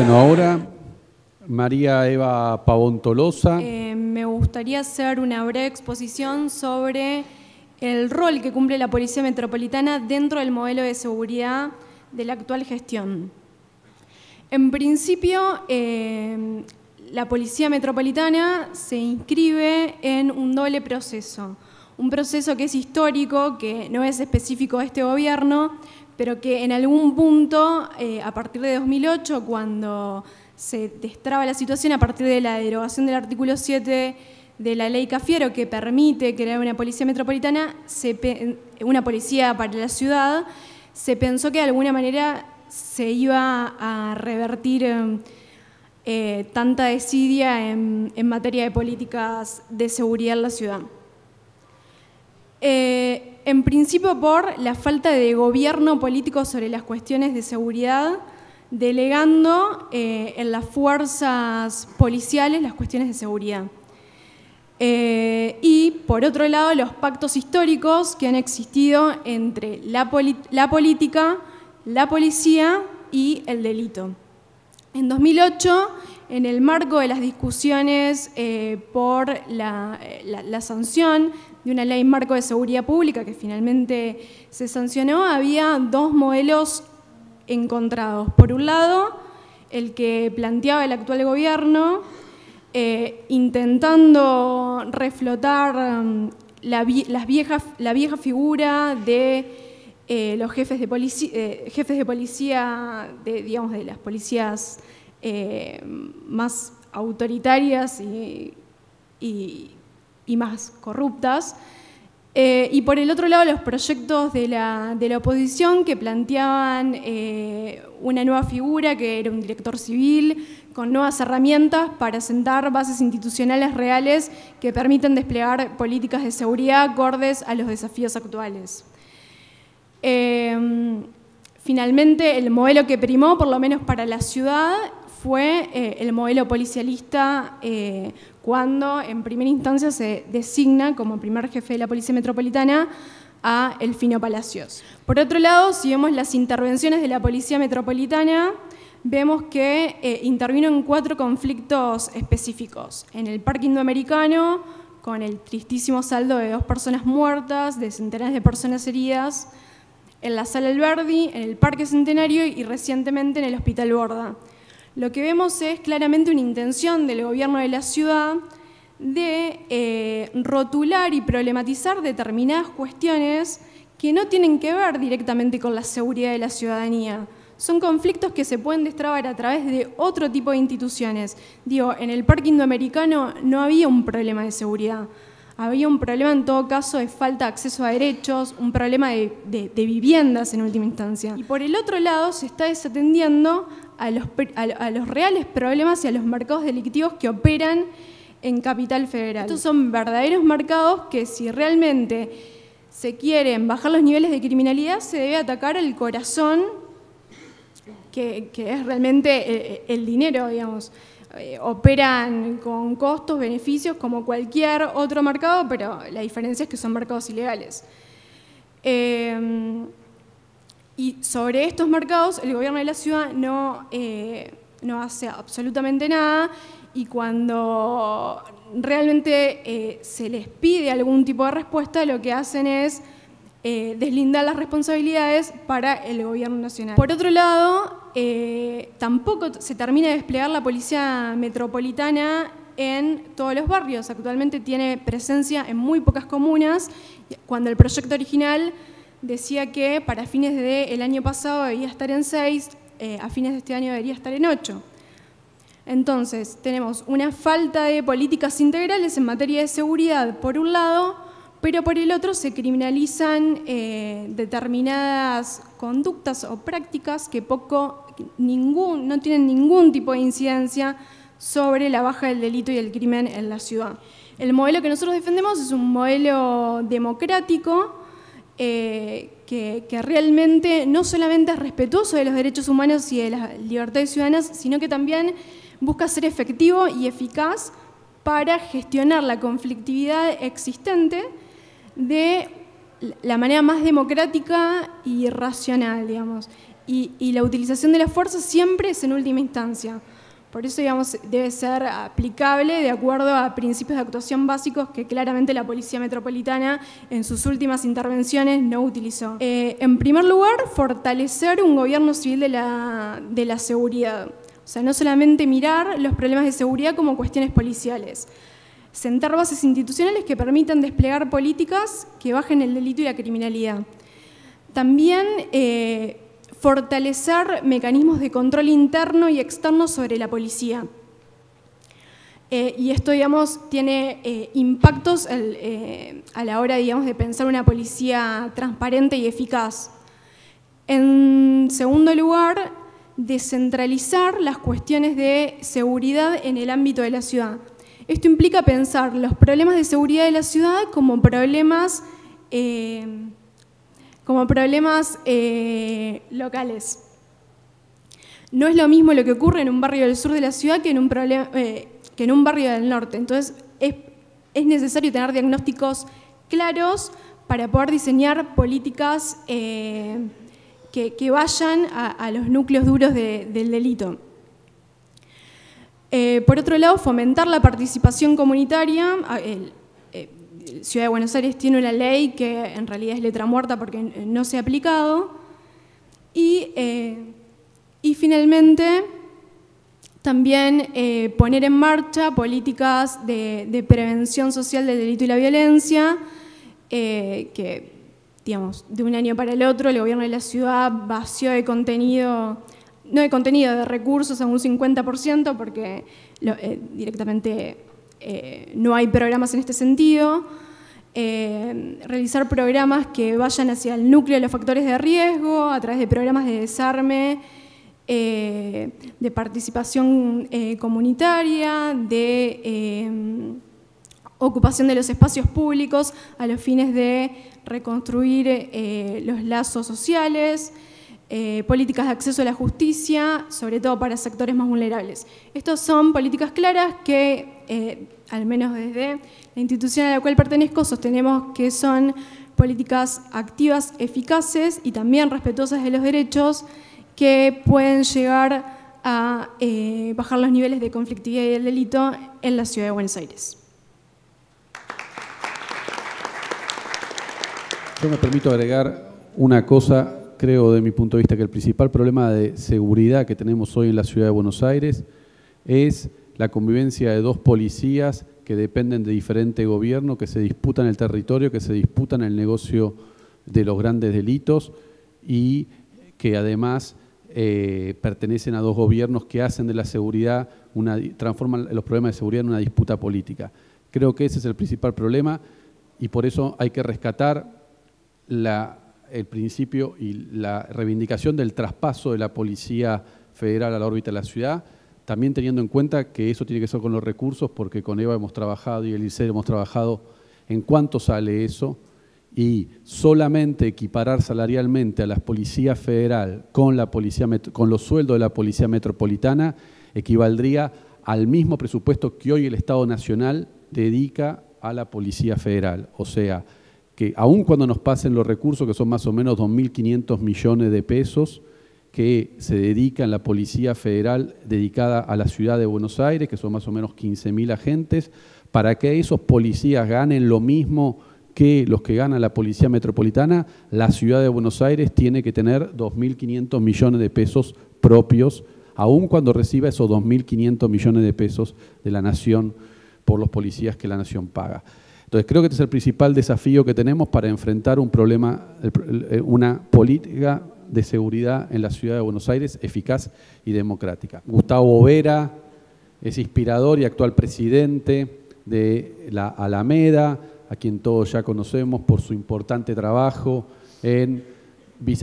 Bueno, ahora María Eva Pavón Tolosa. Eh, me gustaría hacer una breve exposición sobre el rol que cumple la Policía Metropolitana dentro del modelo de seguridad de la actual gestión. En principio, eh, la Policía Metropolitana se inscribe en un doble proceso. Un proceso que es histórico, que no es específico de este gobierno, pero que en algún punto, eh, a partir de 2008, cuando se destraba la situación, a partir de la derogación del artículo 7 de la ley Cafiero, que permite crear una policía metropolitana, una policía para la ciudad, se pensó que de alguna manera se iba a revertir eh, tanta desidia en, materia de políticas de seguridad en la ciudad. Eh, en principio por la falta de gobierno político sobre las cuestiones de seguridad, delegando eh, en las fuerzas policiales las cuestiones de seguridad. y por otro lado, los pactos históricos que han existido entre la política, la policía y el delito. En 2008, en el marco de las discusiones eh, por la, sanción de una ley marco de seguridad pública que finalmente se sancionó, había dos modelos encontrados. Por un lado, el que planteaba el actual gobierno, eh, intentando reflotar mm, la, vieja, figura de eh, los jefes de, eh, jefes de policía, digamos, de las policías eh, más autoritarias y, más corruptas. y por el otro lado, los proyectos de la, de la oposición que planteaban una nueva figura, que era un director civil, con nuevas herramientas para sentar bases institucionales reales que permiten desplegar políticas de seguridad acordes a los desafíos actuales. Finalmente, el modelo que primó, por lo menos para la ciudad, fue eh, el modelo policialista eh, cuando en primera instancia se designa como primer jefe de la Policía Metropolitana a Elfino Palacios. Por otro lado, si vemos las intervenciones de la Policía Metropolitana, vemos que eh, intervino en cuatro conflictos específicos. En el Parque Indoamericano, con el tristísimo saldo de dos personas muertas, de centenares de personas heridas, en la Sala Alberdi, en el Parque Centenario y recientemente en el Hospital Borda. Lo que vemos es claramente una intención del gobierno de la ciudad de eh, rotular y problematizar determinadas cuestiones que no tienen que ver directamente con la seguridad de la ciudadanía. Son conflictos que se pueden destrabar a través de otro tipo de instituciones. Digo, en el Parque Indoamericano no había un problema de seguridad había un problema en todo caso de falta de acceso a derechos, un problema de, viviendas en última instancia. Y por el otro lado se está desatendiendo a los, reales problemas y a los mercados delictivos que operan en Capital Federal. Estos son verdaderos mercados que si realmente se quieren bajar los niveles de criminalidad, se debe atacar el corazón, que, es realmente el, el dinero, digamos. Eh, operan con costos, beneficios como cualquier otro mercado, pero la diferencia es que son mercados ilegales. Eh, y sobre estos mercados el gobierno de la ciudad no, eh, no hace absolutamente nada y cuando realmente se les pide algún tipo de respuesta, lo que hacen es deslindar las responsabilidades para el gobierno nacional. Por otro lado, eh, tampoco se termina de desplegar la policía metropolitana en todos los barrios. Actualmente tiene presencia en muy pocas comunas, cuando el proyecto original decía que para fines del año pasado debía estar en seis, eh, a fines de este año debería estar en ocho. Entonces, tenemos una falta de políticas integrales en materia de seguridad, por un lado, pero por el otro se criminalizan eh, determinadas conductas o prácticas que poco, ningún, no tienen ningún tipo de incidencia sobre la baja del delito y el crimen en la ciudad. El modelo que nosotros defendemos es un modelo democrático eh, que, realmente no solamente es respetuoso de los derechos humanos y de las libertades ciudadanas, sino que también busca ser efectivo y eficaz para gestionar la conflictividad existente de la manera más democrática y racional, digamos. y, la utilización de la fuerza siempre es en última instancia. Por eso, digamos, debe ser aplicable de acuerdo a principios de actuación básicos que claramente la Policía Metropolitana en sus últimas intervenciones no utilizó. Eh, en primer lugar, fortalecer un gobierno civil de la, de la seguridad. O sea, no solamente mirar los problemas de seguridad como cuestiones policiales. Sentar bases institucionales que permitan desplegar políticas que bajen el delito y la criminalidad. También eh, fortalecer mecanismos de control interno y externo sobre la policía. Eh, y esto, digamos, tiene eh, impactos eh, a la hora, digamos, de pensar una policía transparente y eficaz. En segundo lugar, descentralizar las cuestiones de seguridad en el ámbito de la ciudad. Esto implica pensar los problemas de seguridad de la ciudad como problemas como problemas eh, locales. No es lo mismo lo que ocurre en un barrio del sur de la ciudad que en un, eh, que en un barrio del norte. Entonces, es, necesario tener diagnósticos claros para poder diseñar políticas eh, que, vayan a, los núcleos duros del delito. por otro lado, fomentar la participación comunitaria, Ciudad de Buenos Aires tiene una ley que en realidad es letra muerta porque no se ha aplicado. Y, eh, finalmente, también eh, poner en marcha políticas de, prevención social del delito y la violencia, eh, que, digamos, de un año para el otro el gobierno de la ciudad vació de contenido, no de contenido, de recursos a un 50%, porque directamente eh, no hay programas en este sentido. Eh, realizar programas que vayan hacia el núcleo de los factores de riesgo a través de programas de desarme, eh, de participación comunitaria, de ocupación de los espacios públicos a los fines de reconstruir los lazos sociales, políticas de acceso a la justicia, sobre todo para sectores más vulnerables. Estas son políticas claras que eh, al menos desde la institución a la cual pertenezco, sostenemos que son políticas activas, eficaces y también respetuosas de los derechos que pueden llegar a eh, bajar los niveles de conflictividad y del delito en la ciudad de Buenos Aires. Yo me permito agregar una cosa, creo de mi punto de vista que el principal problema de seguridad que tenemos hoy en la ciudad de Buenos Aires es la convivencia de dos policías que dependen de diferente gobierno, que se disputan el territorio, que se disputan el negocio de los grandes delitos y que además eh, pertenecen a dos gobiernos que hacen de la seguridad, una, transforman los problemas de seguridad en una disputa política. Creo que ese es el principal problema y por eso hay que rescatar el principio y la reivindicación del traspaso de la Policía Federal a la órbita de la ciudad, también teniendo en cuenta que eso tiene que ser con los recursos, porque con Eva hemos trabajado y el ICER hemos trabajado en cuánto sale eso, y solamente equiparar salarialmente a la Policía Federal con, la policía, con los sueldos de la Policía Metropolitana equivaldría al mismo presupuesto que hoy el Estado Nacional dedica a la Policía Federal. O sea, que aun cuando nos pasen los recursos, que son más o menos 2.500 millones de pesos, que se dedica en la Policía Federal dedicada a la ciudad de Buenos Aires, que son más o menos 15.000 agentes, para que esos policías ganen lo mismo que los que gana la Policía Metropolitana, la ciudad de Buenos Aires tiene que tener 2.500 millones de pesos propios, aun cuando reciba esos 2.500 millones de pesos de la nación por los policías que la nación paga. Entonces creo que este es el principal desafío que tenemos para enfrentar un problema, una política de seguridad en la ciudad de Buenos Aires eficaz y democrática. Gustavo Vera es inspirador y actual presidente de la Alameda, a quien todos ya conocemos por su importante trabajo en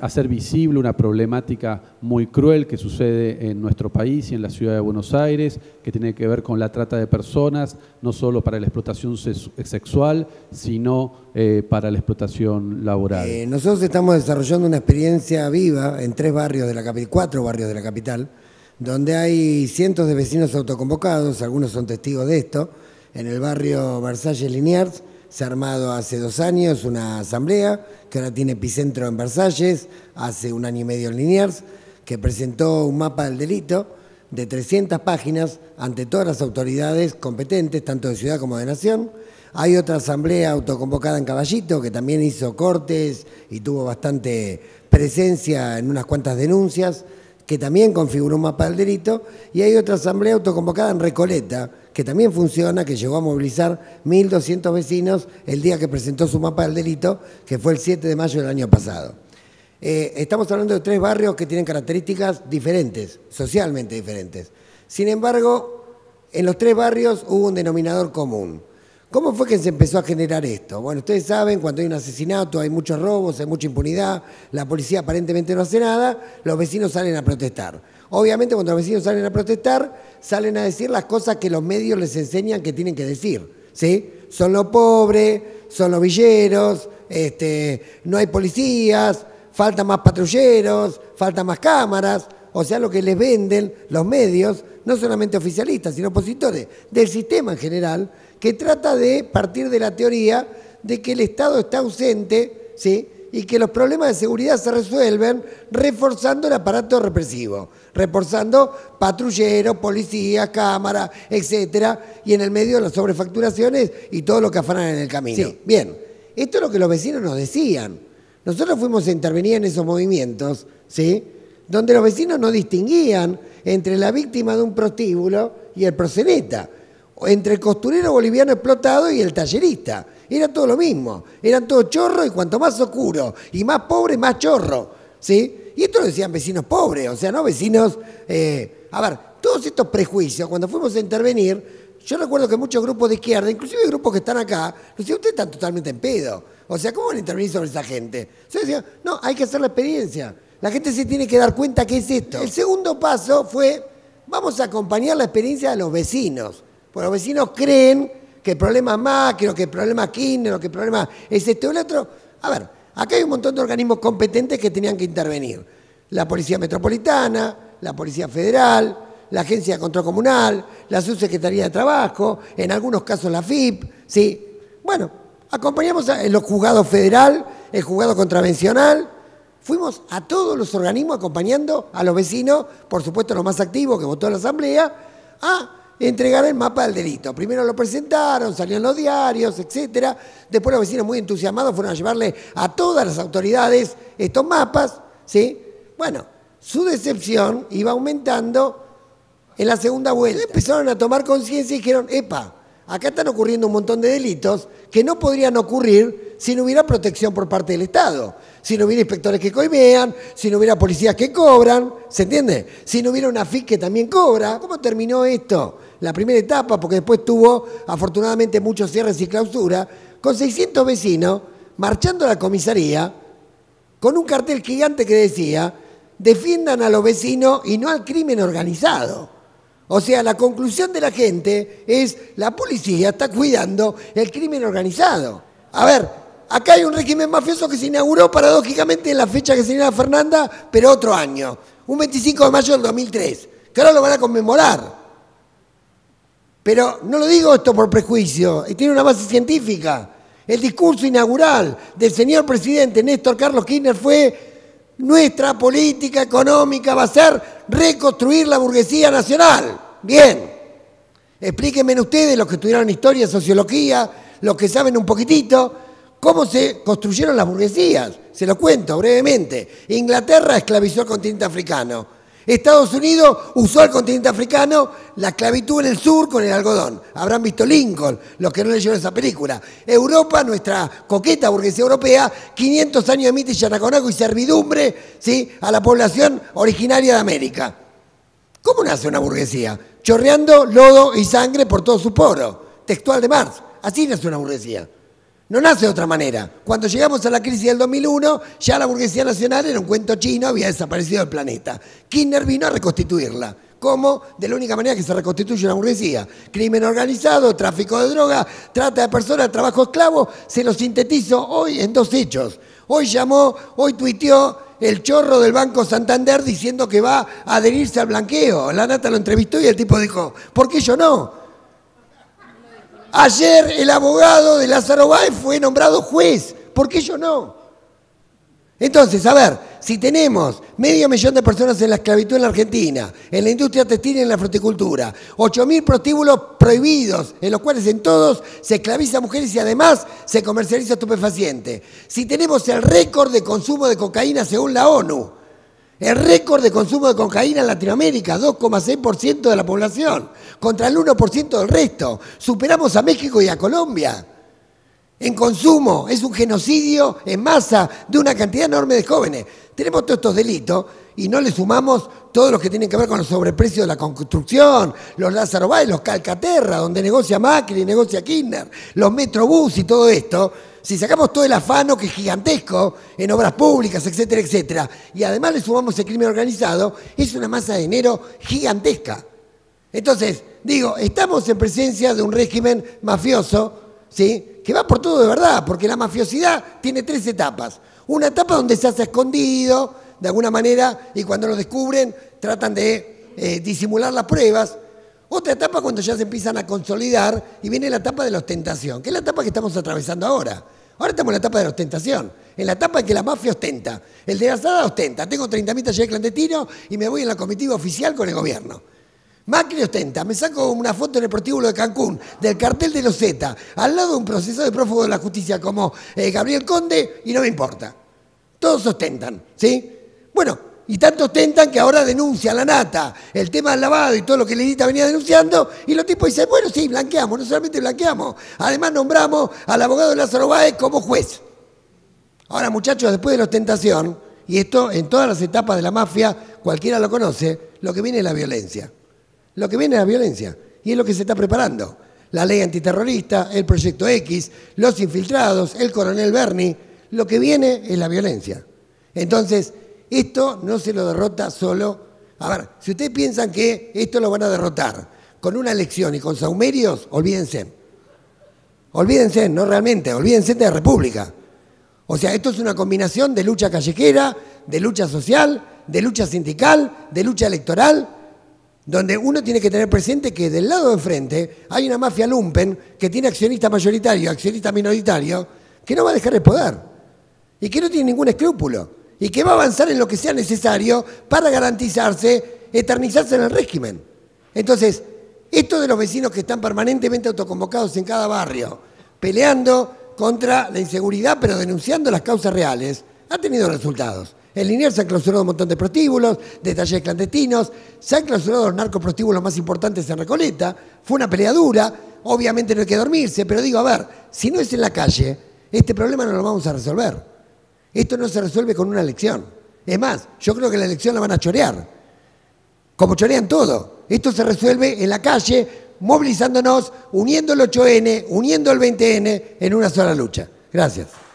hacer visible una problemática muy cruel que sucede en nuestro país y en la ciudad de Buenos Aires, que tiene que ver con la trata de personas, no solo para la explotación sexual, sino eh, para la explotación laboral. Eh, nosotros estamos desarrollando una experiencia viva en tres barrios de la capital, cuatro barrios de la capital, donde hay cientos de vecinos autoconvocados, algunos son testigos de esto, en el barrio Versalles Liniers, se ha armado hace dos años una asamblea que ahora tiene epicentro en Versalles, hace un año y medio en Liniers, que presentó un mapa del delito de 300 páginas ante todas las autoridades competentes, tanto de ciudad como de nación. Hay otra asamblea autoconvocada en Caballito que también hizo cortes y tuvo bastante presencia en unas cuantas denuncias, que también configuró un mapa del delito. Y hay otra asamblea autoconvocada en Recoleta, que también funciona, que llegó a movilizar 1.200 vecinos el día que presentó su mapa del delito, que fue el 7 de mayo del año pasado. Eh, estamos hablando de tres barrios que tienen características diferentes, socialmente diferentes. Sin embargo, en los tres barrios hubo un denominador común. ¿Cómo fue que se empezó a generar esto? Bueno, ustedes saben, cuando hay un asesinato, hay muchos robos, hay mucha impunidad, la policía aparentemente no hace nada, los vecinos salen a protestar. Obviamente cuando los vecinos salen a protestar, salen a decir las cosas que los medios les enseñan que tienen que decir. ¿sí? Son los pobres, son los villeros, este, no hay policías, faltan más patrulleros, faltan más cámaras, o sea, lo que les venden los medios, no solamente oficialistas, sino opositores del sistema en general, que trata de partir de la teoría de que el Estado está ausente, ¿sí? y que los problemas de seguridad se resuelven reforzando el aparato represivo, reforzando patrulleros, policías, cámaras, etcétera, y en el medio las sobrefacturaciones y todo lo que afanan en el camino. Bien, esto es lo que los vecinos nos decían. Nosotros fuimos a intervenir en esos movimientos, ¿sí? donde los vecinos no distinguían entre la víctima de un prostíbulo y el proseneta, entre el costurero boliviano explotado y el tallerista. Era todo lo mismo, eran todos chorros y cuanto más oscuro y más pobre, más chorro. ¿sí? Y esto lo decían vecinos pobres, o sea, no vecinos... Eh, a ver, todos estos prejuicios, cuando fuimos a intervenir, yo recuerdo que muchos grupos de izquierda, inclusive grupos que están acá, decían, ustedes están totalmente en pedo. O sea, ¿cómo van a intervenir sobre esa gente? Yo decía, no, hay que hacer la experiencia. La gente se tiene que dar cuenta que es esto. El segundo paso fue, vamos a acompañar la experiencia de los vecinos. Porque los vecinos creen que el problema es macro, que el problema es Kirchner, que el problema es este o el otro. A ver, acá hay un montón de organismos competentes que tenían que intervenir. La Policía Metropolitana, la Policía Federal, la Agencia de Control Comunal, la Subsecretaría de Trabajo, en algunos casos la FIP, ¿sí? Bueno, Acompañamos en los juzgados federal, el juzgado contravencional. Fuimos a todos los organismos acompañando a los vecinos, por supuesto los más activos que votó la Asamblea, a entregar el mapa del delito. Primero lo presentaron, salieron los diarios, etcétera. Después los vecinos muy entusiasmados fueron a llevarle a todas las autoridades estos mapas, ¿sí? Bueno, su decepción iba aumentando en la segunda vuelta. Empezaron a tomar conciencia y dijeron, epa, acá están ocurriendo un montón de delitos que no podrían ocurrir si no hubiera protección por parte del Estado, si no hubiera inspectores que coimean, si no hubiera policías que cobran, ¿se entiende? Si no hubiera una FIC que también cobra. ¿Cómo terminó esto? La primera etapa, porque después tuvo afortunadamente muchos cierres y clausura, con 600 vecinos marchando a la comisaría con un cartel gigante que decía, defiendan a los vecinos y no al crimen organizado. O sea, la conclusión de la gente es la policía está cuidando el crimen organizado. A ver, acá hay un régimen mafioso que se inauguró paradójicamente en la fecha que se señala Fernanda, pero otro año, un 25 de mayo del 2003, que ahora lo van a conmemorar. Pero no lo digo esto por prejuicio, tiene una base científica. El discurso inaugural del señor presidente Néstor Carlos Kirchner fue nuestra política económica va a ser reconstruir la burguesía nacional. Bien. Explíquenme ustedes, los que estudiaron historia, sociología, los que saben un poquitito, cómo se construyeron las burguesías. Se lo cuento brevemente. Inglaterra esclavizó al continente africano. Estados Unidos usó al continente africano la esclavitud en el sur con el algodón. Habrán visto Lincoln, los que no leyeron esa película. Europa, nuestra coqueta burguesía europea, 500 años de mito y y servidumbre ¿sí? a la población originaria de América. ¿Cómo nace una burguesía? Chorreando lodo y sangre por todo su poro. Textual de Marx. Así nace una burguesía. No nace de otra manera. Cuando llegamos a la crisis del 2001, ya la burguesía nacional era un cuento chino, había desaparecido del planeta. Kirchner vino a reconstituirla. ¿Cómo? De la única manera que se reconstituye una burguesía. Crimen organizado, tráfico de droga, trata de personas, trabajo esclavo. Se lo sintetizo hoy en dos hechos. Hoy llamó, hoy tuiteó el chorro del Banco Santander diciendo que va a adherirse al blanqueo. La nata lo entrevistó y el tipo dijo, ¿por qué yo no? Ayer el abogado de Lázaro Báez fue nombrado juez. ¿Por qué yo no? Entonces, a ver, si tenemos medio millón de personas en la esclavitud en la Argentina, en la industria textil y en la fruticultura, 8.000 prostíbulos prohibidos, en los cuales en todos se esclaviza a mujeres y además se comercializa estupefaciente. Si tenemos el récord de consumo de cocaína según la ONU, el récord de consumo de cocaína en Latinoamérica, 2,6% de la población, contra el 1% del resto. Superamos a México y a Colombia en consumo, es un genocidio en masa de una cantidad enorme de jóvenes. Tenemos todos estos delitos y no le sumamos todos los que tienen que ver con los sobreprecios de la construcción, los Lázaro Báez, los Calcaterra, donde negocia Macri, negocia Kirchner, los Metrobús y todo esto. Si sacamos todo el afano que es gigantesco en obras públicas, etcétera, etcétera, y además le sumamos el crimen organizado, es una masa de dinero gigantesca. Entonces, digo, estamos en presencia de un régimen mafioso, ¿sí? que va por todo de verdad, porque la mafiosidad tiene tres etapas. Una etapa donde se hace escondido, de alguna manera, y cuando lo descubren tratan de eh, disimular las pruebas. Otra etapa cuando ya se empiezan a consolidar y viene la etapa de la ostentación, que es la etapa que estamos atravesando ahora. Ahora estamos en la etapa de la ostentación, en la etapa en que la mafia ostenta. El de la ostenta, tengo 30.000 talleres clandestinos y me voy en la comitiva oficial con el gobierno. Macri ostenta, me saco una foto en el prostíbulo de Cancún del cartel de los Z, al lado de un proceso de prófugo de la justicia como eh, Gabriel Conde, y no me importa. Todos ostentan, ¿sí? Bueno, y tanto ostentan que ahora denuncia la nata el tema del lavado y todo lo que Lenita venía denunciando, y los tipos dicen, bueno, sí, blanqueamos, no solamente blanqueamos, además nombramos al abogado Lázaro Báez como juez. Ahora, muchachos, después de la ostentación, y esto en todas las etapas de la mafia, cualquiera lo conoce, lo que viene es la violencia. Lo que viene es la violencia y es lo que se está preparando. La ley antiterrorista, el proyecto X, los infiltrados, el coronel Berni, lo que viene es la violencia. Entonces, esto no se lo derrota solo. A ver, si ustedes piensan que esto lo van a derrotar con una elección y con saumerios, olvídense. Olvídense, no realmente, olvídense de República. O sea, esto es una combinación de lucha callejera, de lucha social, de lucha sindical, de lucha electoral donde uno tiene que tener presente que del lado de enfrente hay una mafia lumpen que tiene accionista mayoritario, accionista minoritario, que no va a dejar el poder y que no tiene ningún escrúpulo y que va a avanzar en lo que sea necesario para garantizarse, eternizarse en el régimen. Entonces, esto de los vecinos que están permanentemente autoconvocados en cada barrio, peleando contra la inseguridad, pero denunciando las causas reales, ha tenido resultados. En Liniers se han clausurado un montón de prostíbulos, de talleres clandestinos, se han clausurado los narcoprostíbulos más importantes en Recoleta. Fue una pelea dura, obviamente no hay que dormirse, pero digo, a ver, si no es en la calle, este problema no lo vamos a resolver. Esto no se resuelve con una elección. Es más, yo creo que la elección la van a chorear, como chorean todo. Esto se resuelve en la calle, movilizándonos, uniendo el 8N, uniendo el 20N en una sola lucha. Gracias.